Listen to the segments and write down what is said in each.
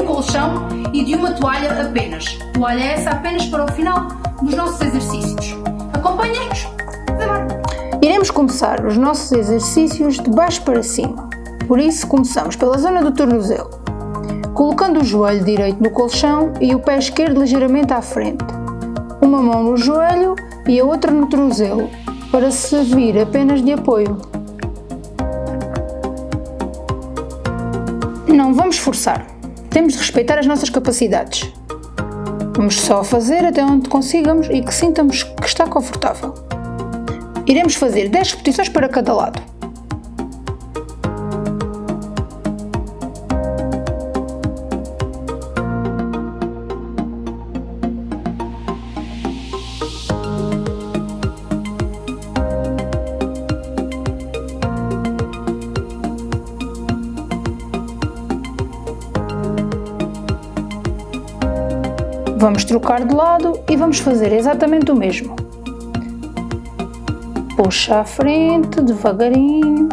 um colchão e de uma toalha apenas. Toalha essa apenas para o final dos nossos exercícios. Acompanhem-nos! Iremos começar os nossos exercícios de baixo para cima. Por isso, começamos pela zona do tornozelo, colocando o joelho direito no colchão e o pé esquerdo ligeiramente à frente. Uma mão no joelho e a outra no tornozelo, para servir apenas de apoio. Não vamos forçar, temos de respeitar as nossas capacidades. Vamos só fazer até onde consigamos e que sintamos que está confortável. Iremos fazer 10 repetições para cada lado. Vamos trocar de lado e vamos fazer exatamente o mesmo. Puxa à frente, devagarinho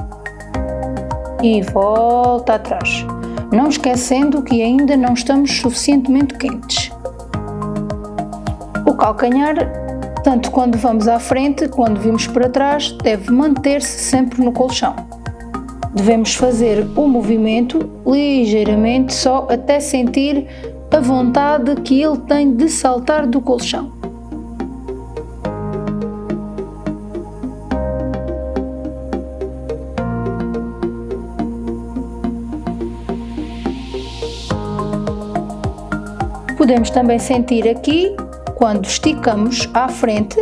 e volta atrás, não esquecendo que ainda não estamos suficientemente quentes. O calcanhar, tanto quando vamos à frente quando vimos para trás, deve manter-se sempre no colchão. Devemos fazer o movimento ligeiramente só até sentir a vontade que ele tem de saltar do colchão. Podemos também sentir aqui, quando esticamos à frente,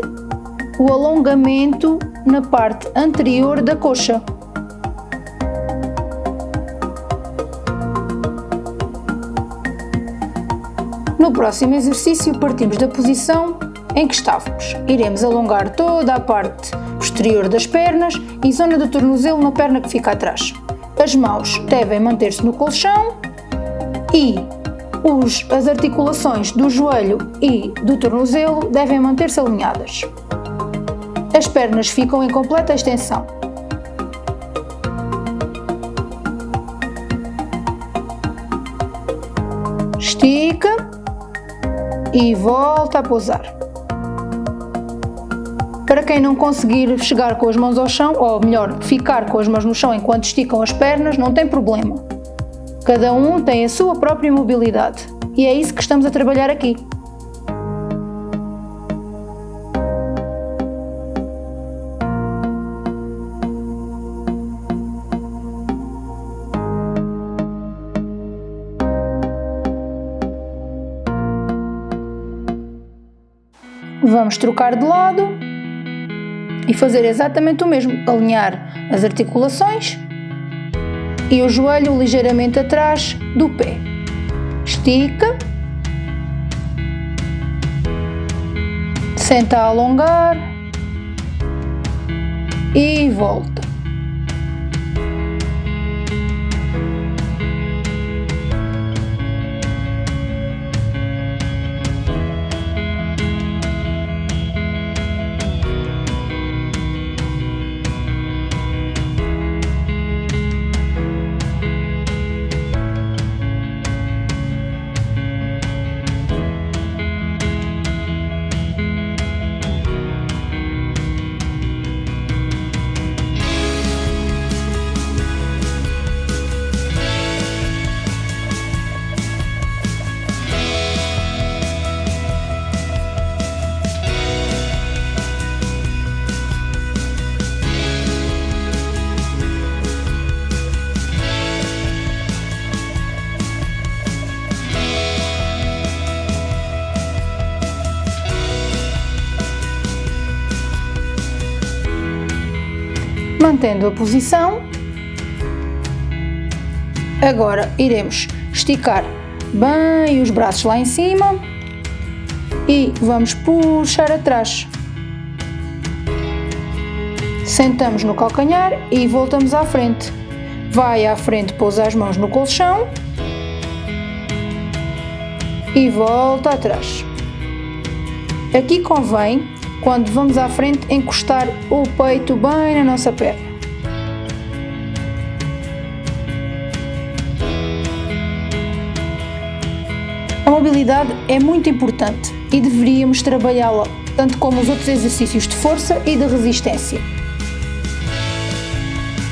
o alongamento na parte anterior da coxa. No próximo exercício partimos da posição em que estávamos. Iremos alongar toda a parte posterior das pernas e zona do tornozelo na perna que fica atrás. As mãos devem manter-se no colchão e os, as articulações do joelho e do tornozelo devem manter-se alinhadas. As pernas ficam em completa extensão. E volta a pousar. Para quem não conseguir chegar com as mãos ao chão, ou melhor, ficar com as mãos no chão enquanto esticam as pernas, não tem problema. Cada um tem a sua própria mobilidade e é isso que estamos a trabalhar aqui. Vamos trocar de lado e fazer exatamente o mesmo, alinhar as articulações e o joelho ligeiramente atrás do pé. Estica, senta a alongar e volta. Mantendo a posição. Agora iremos esticar bem os braços lá em cima e vamos puxar atrás. Sentamos no calcanhar e voltamos à frente. Vai à frente, pousa as mãos no colchão e volta atrás. Aqui convém, quando vamos à frente, encostar o peito bem na nossa perna. Mobilidade é muito importante e deveríamos trabalhá-la tanto como os outros exercícios de força e de resistência.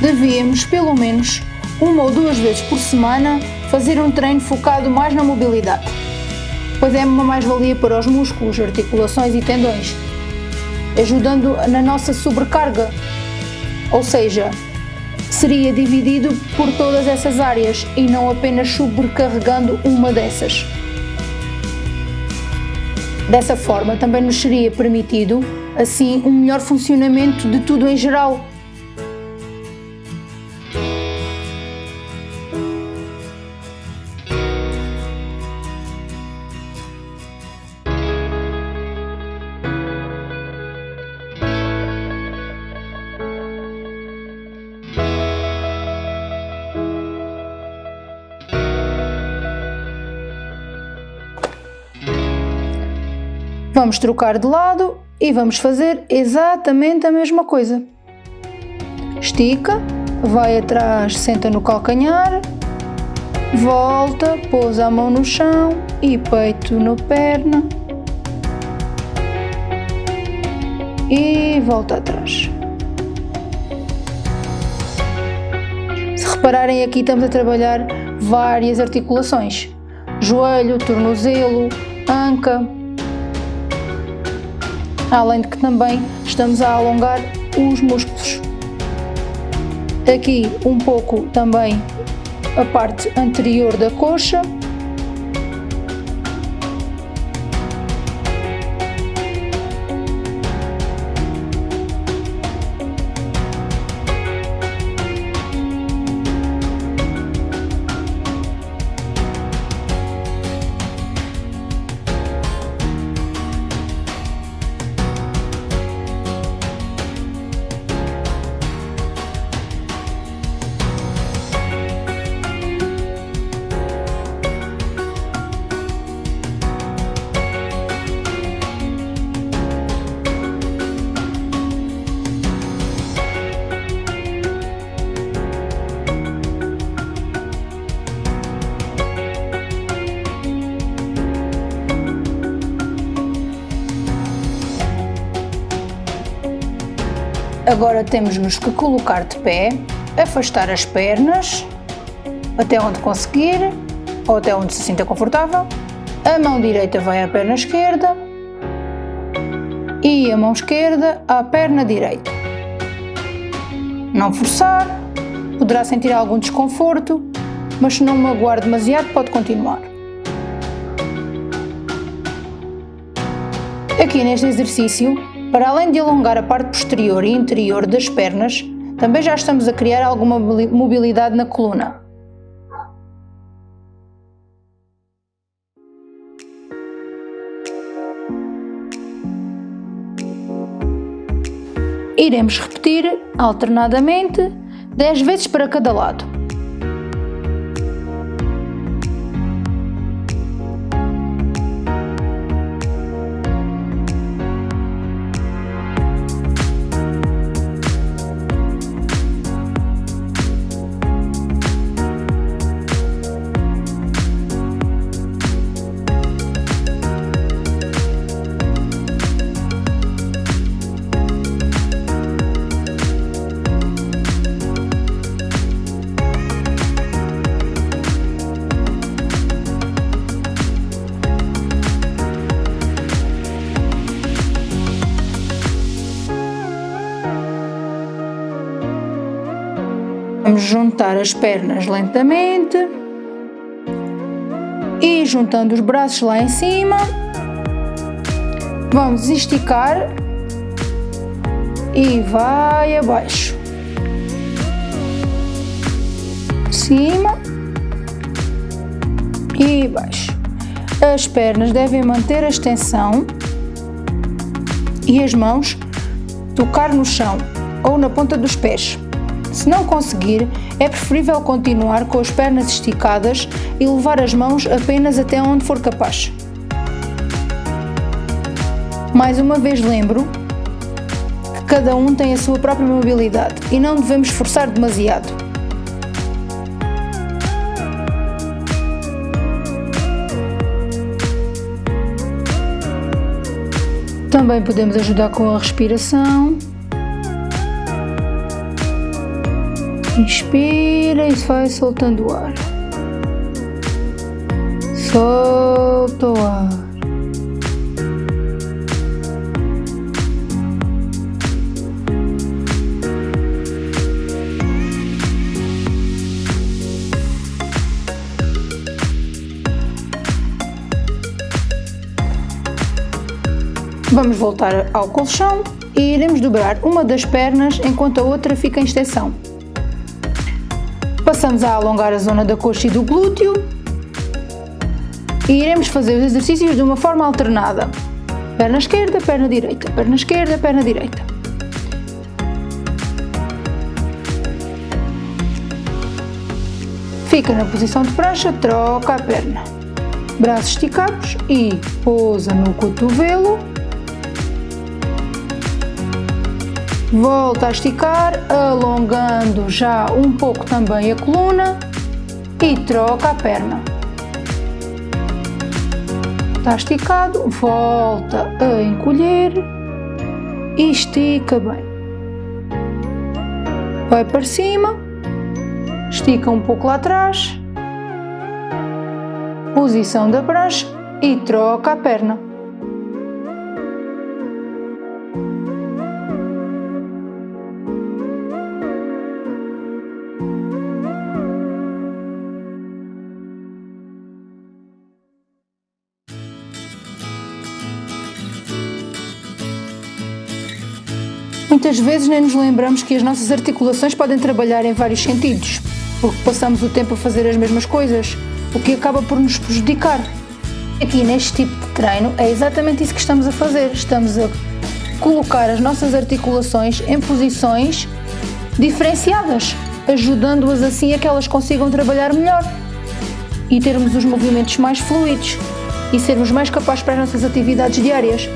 Devíamos, pelo menos, uma ou duas vezes por semana, fazer um treino focado mais na mobilidade, pois é uma mais-valia para os músculos, articulações e tendões, ajudando na nossa sobrecarga, ou seja, seria dividido por todas essas áreas e não apenas sobrecarregando uma dessas. Dessa forma, também nos seria permitido, assim, um melhor funcionamento de tudo em geral. Vamos trocar de lado e vamos fazer exatamente a mesma coisa. Estica, vai atrás, senta no calcanhar, volta, pousa a mão no chão e peito na perna e volta atrás. Se repararem aqui estamos a trabalhar várias articulações, joelho, tornozelo, anca, além de que também estamos a alongar os músculos. Aqui um pouco também a parte anterior da coxa Agora temos-nos que colocar de pé, afastar as pernas até onde conseguir ou até onde se sinta confortável. A mão direita vai à perna esquerda e a mão esquerda à perna direita. Não forçar, poderá sentir algum desconforto, mas se não magoar demasiado pode continuar. Aqui neste exercício para além de alongar a parte posterior e interior das pernas, também já estamos a criar alguma mobilidade na coluna. Iremos repetir alternadamente 10 vezes para cada lado. Juntar as pernas lentamente e juntando os braços lá em cima, vamos esticar e vai abaixo, cima e baixo. As pernas devem manter a extensão e as mãos tocar no chão ou na ponta dos pés. Se não conseguir, é preferível continuar com as pernas esticadas e levar as mãos apenas até onde for capaz. Mais uma vez lembro que cada um tem a sua própria mobilidade e não devemos forçar demasiado. Também podemos ajudar com a respiração. Inspira e vai soltando o ar. Solta o ar. Vamos voltar ao colchão e iremos dobrar uma das pernas enquanto a outra fica em extensão. Passamos a alongar a zona da coxa e do glúteo e iremos fazer os exercícios de uma forma alternada. Perna esquerda, perna direita, perna esquerda, perna direita. Fica na posição de prancha, troca a perna. Braços esticados e pousa no cotovelo Volta a esticar, alongando já um pouco também a coluna e troca a perna. Está esticado, volta a encolher e estica bem. Vai para cima, estica um pouco lá atrás, posição da prancha e troca a perna. Muitas vezes nem nos lembramos que as nossas articulações podem trabalhar em vários sentidos, porque passamos o tempo a fazer as mesmas coisas, o que acaba por nos prejudicar. Aqui neste tipo de treino é exatamente isso que estamos a fazer. Estamos a colocar as nossas articulações em posições diferenciadas, ajudando-as assim a que elas consigam trabalhar melhor e termos os movimentos mais fluidos e sermos mais capazes para as nossas atividades diárias.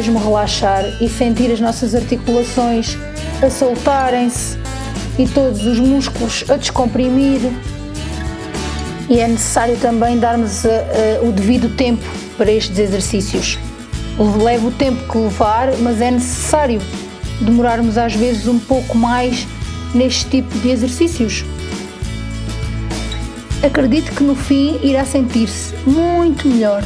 Mesmo relaxar e sentir as nossas articulações a soltarem-se e todos os músculos a descomprimir. E é necessário também darmos a, a, o devido tempo para estes exercícios. Leva o tempo que levar, mas é necessário demorarmos às vezes um pouco mais neste tipo de exercícios. Acredito que no fim irá sentir-se muito melhor.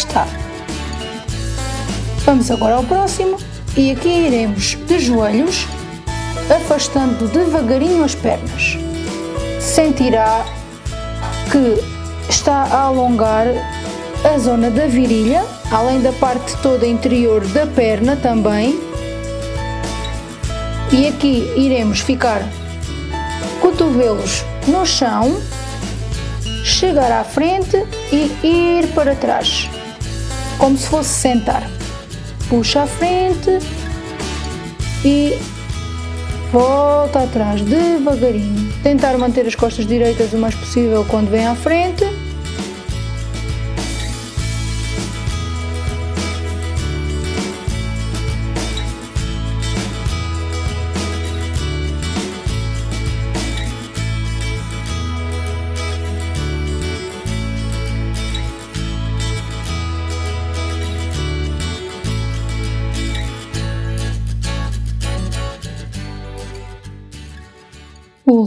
E está. Vamos agora ao próximo e aqui iremos de joelhos, afastando devagarinho as pernas. Sentirá que está a alongar a zona da virilha, além da parte toda interior da perna também. E aqui iremos ficar cotovelos no chão, chegar à frente e ir para trás, como se fosse sentar. Puxa à frente e volta atrás devagarinho. Tentar manter as costas direitas o mais possível quando vem à frente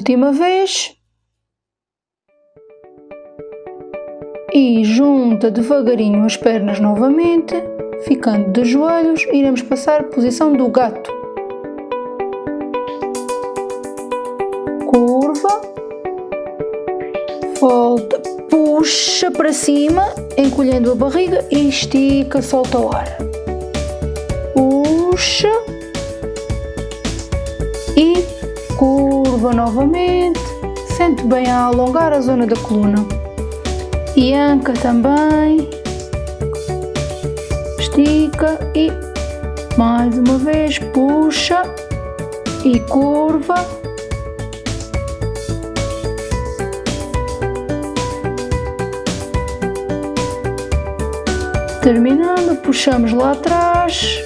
Última vez. E junta devagarinho as pernas novamente, ficando de joelhos, iremos passar posição do gato. Curva, volta, puxa para cima, encolhendo a barriga e estica, solta o ar. Puxa curva novamente, sente bem a alongar a zona da coluna. E anca também, estica e mais uma vez puxa e curva. Terminando, puxamos lá atrás,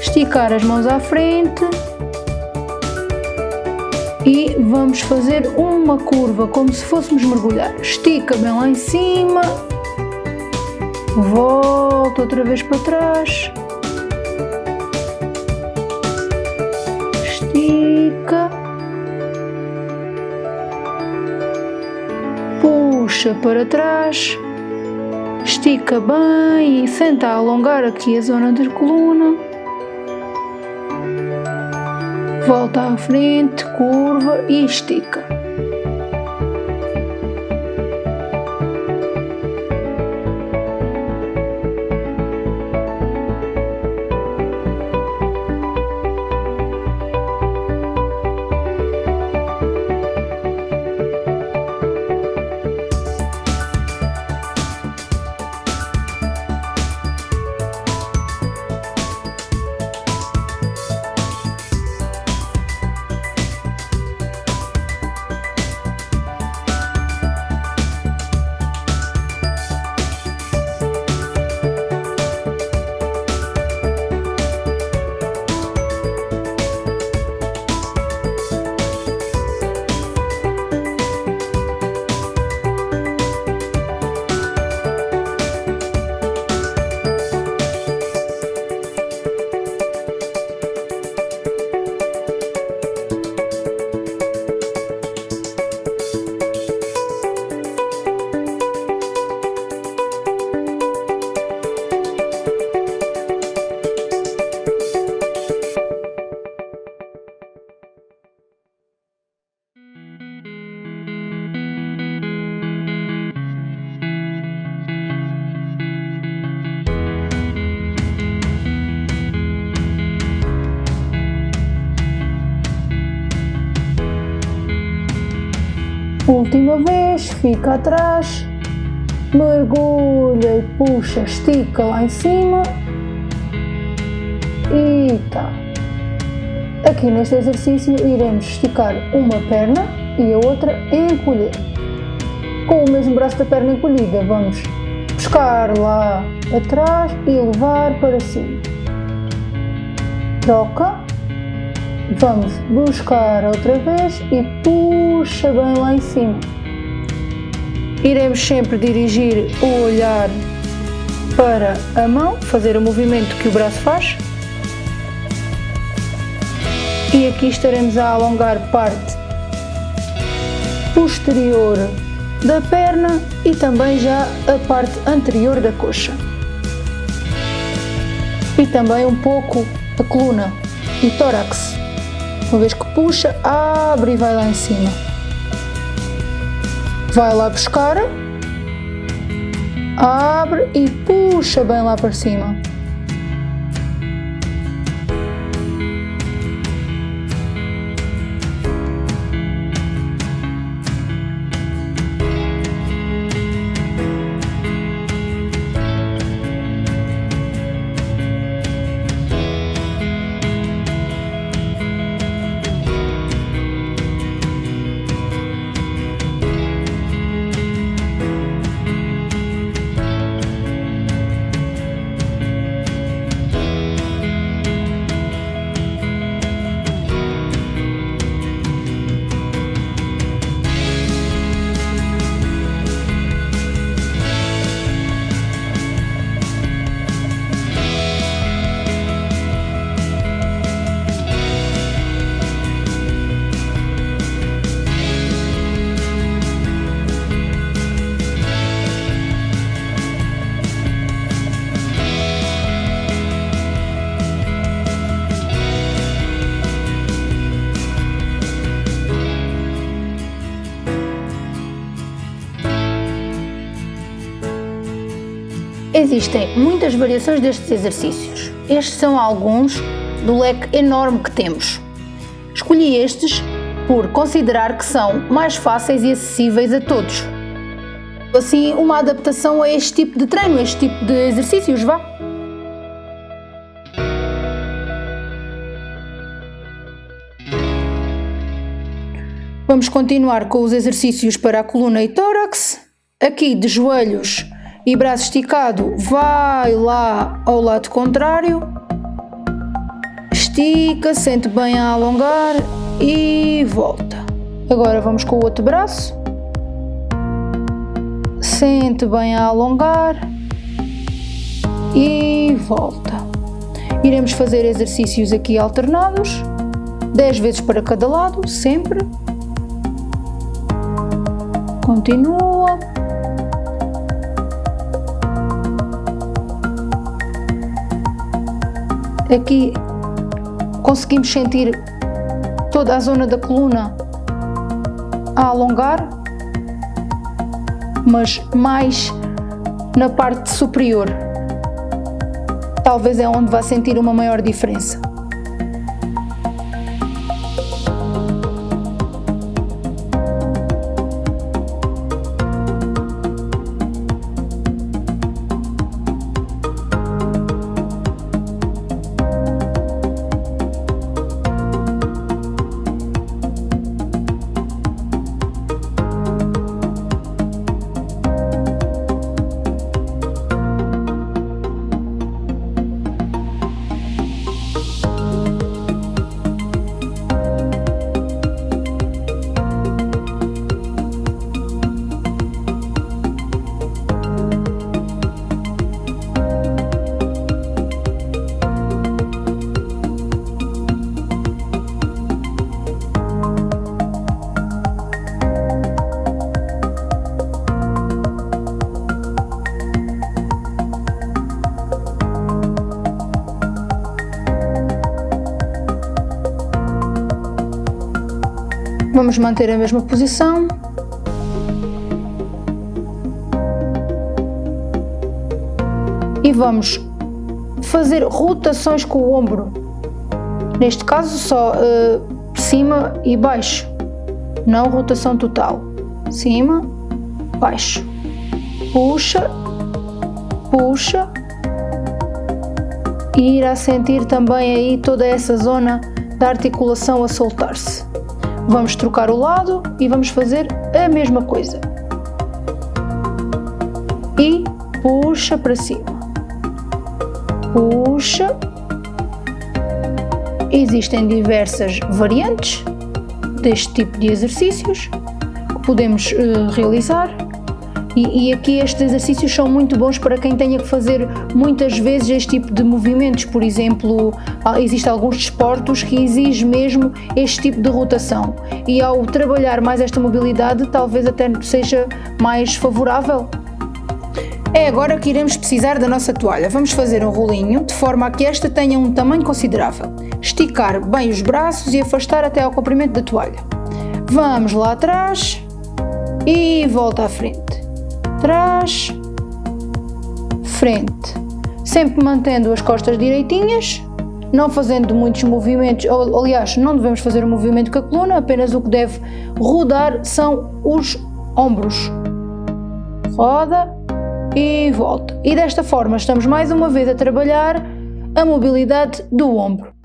esticar as mãos à frente e vamos fazer uma curva como se fôssemos mergulhar. Estica bem lá em cima, volta outra vez para trás, estica, puxa para trás, estica bem e senta a alongar aqui a zona da coluna volta à frente, curva e estica. Última vez, fica atrás, mergulha e puxa, estica lá em cima e tá. Aqui neste exercício iremos esticar uma perna e a outra encolher. Com o mesmo braço da perna encolhida vamos buscar lá atrás e levar para cima. Troca Vamos buscar outra vez e puxa bem lá em cima. Iremos sempre dirigir o olhar para a mão, fazer o movimento que o braço faz. E aqui estaremos a alongar parte posterior da perna e também já a parte anterior da coxa. E também um pouco a coluna e tórax. Uma vez que puxa, abre e vai lá em cima. Vai lá buscar, abre e puxa bem lá para cima. Existem muitas variações destes exercícios. Estes são alguns do leque enorme que temos. Escolhi estes por considerar que são mais fáceis e acessíveis a todos. Assim, uma adaptação a este tipo de treino, a este tipo de exercícios, vá. Vamos continuar com os exercícios para a coluna e tórax. Aqui de joelhos e braço esticado vai lá ao lado contrário, estica, sente bem a alongar e volta. Agora vamos com o outro braço, sente bem a alongar e volta. Iremos fazer exercícios aqui alternados, 10 vezes para cada lado, sempre. Continua. Aqui conseguimos sentir toda a zona da coluna a alongar, mas mais na parte superior. Talvez é onde vai sentir uma maior diferença. Vamos manter a mesma posição. E vamos fazer rotações com o ombro. Neste caso só uh, cima e baixo, não rotação total. Cima, baixo. Puxa, puxa. E irá sentir também aí toda essa zona da articulação a soltar-se. Vamos trocar o lado e vamos fazer a mesma coisa. E puxa para cima. Puxa. Existem diversas variantes deste tipo de exercícios que podemos uh, realizar E, e, aqui estes exercícios são muito bons para quem tenha que fazer muitas vezes este tipo de movimentos. Por exemplo, existem alguns desportos que exigem mesmo este tipo de rotação. E ao trabalhar mais esta mobilidade, talvez até seja mais favorável. É agora que iremos precisar da nossa toalha. Vamos fazer um rolinho de forma a que esta tenha um tamanho considerável. Esticar bem os braços e afastar até ao comprimento da toalha. Vamos lá atrás e volta à frente trás, frente. Sempre mantendo as costas direitinhas, não fazendo muitos movimentos, ou, aliás, não devemos fazer um movimento com a coluna, apenas o que deve rodar são os ombros. Roda e volta. E desta forma estamos mais uma vez a trabalhar a mobilidade do ombro.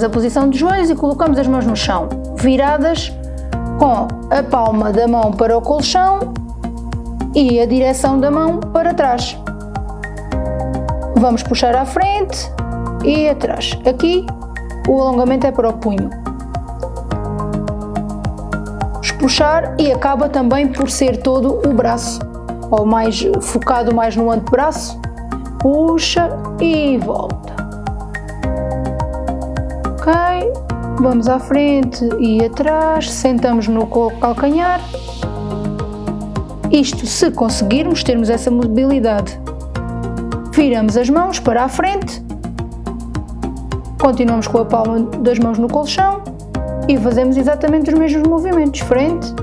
Mantemos a posição de joelhos e colocamos as mãos no chão, viradas com a palma da mão para o colchão e a direção da mão para trás. Vamos puxar à frente e atrás. Aqui o alongamento é para o punho. Puxar e acaba também por ser todo o braço, ou mais focado mais no antebraço. Puxa e volta vamos à frente e atrás, sentamos no calcanhar. Isto se conseguirmos termos essa mobilidade. Viramos as mãos para a frente, continuamos com a palma das mãos no colchão e fazemos exatamente os mesmos movimentos, frente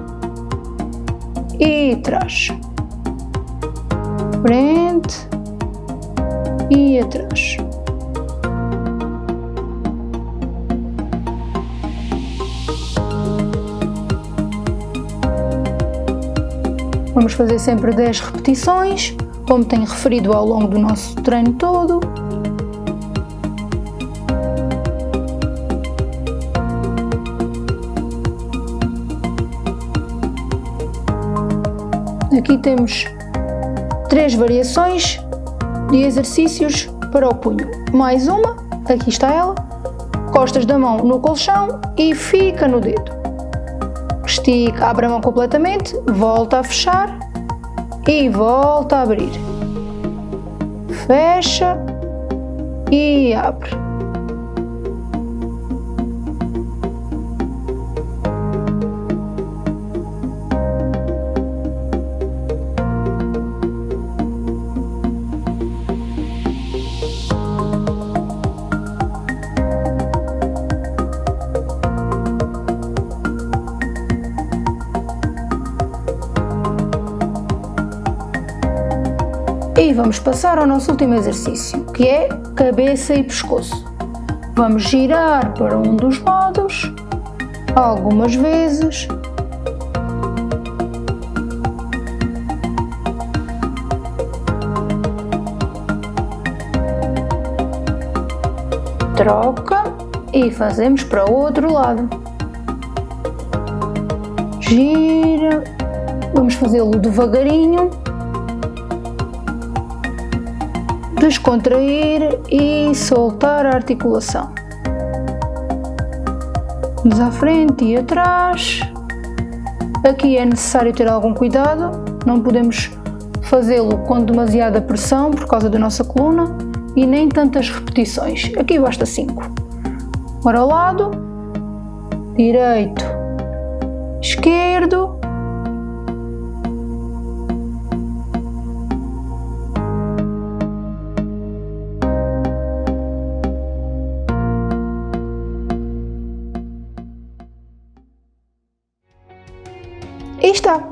e trás, frente e atrás. Vamos fazer sempre 10 repetições, como tenho referido ao longo do nosso treino todo. Aqui temos três variações de exercícios para o punho. Mais uma, aqui está ela, costas da mão no colchão e fica no dedo estica, abre a mão completamente, volta a fechar e volta a abrir. Fecha e abre. E vamos passar ao nosso último exercício, que é cabeça e pescoço. Vamos girar para um dos lados, algumas vezes. Troca e fazemos para o outro lado. Gira, vamos fazê-lo devagarinho descontrair e soltar a articulação. Vamos à frente e atrás. Aqui é necessário ter algum cuidado, não podemos fazê-lo com demasiada pressão por causa da nossa coluna e nem tantas repetições. Aqui basta 5. Para o lado, direito, esquerdo, E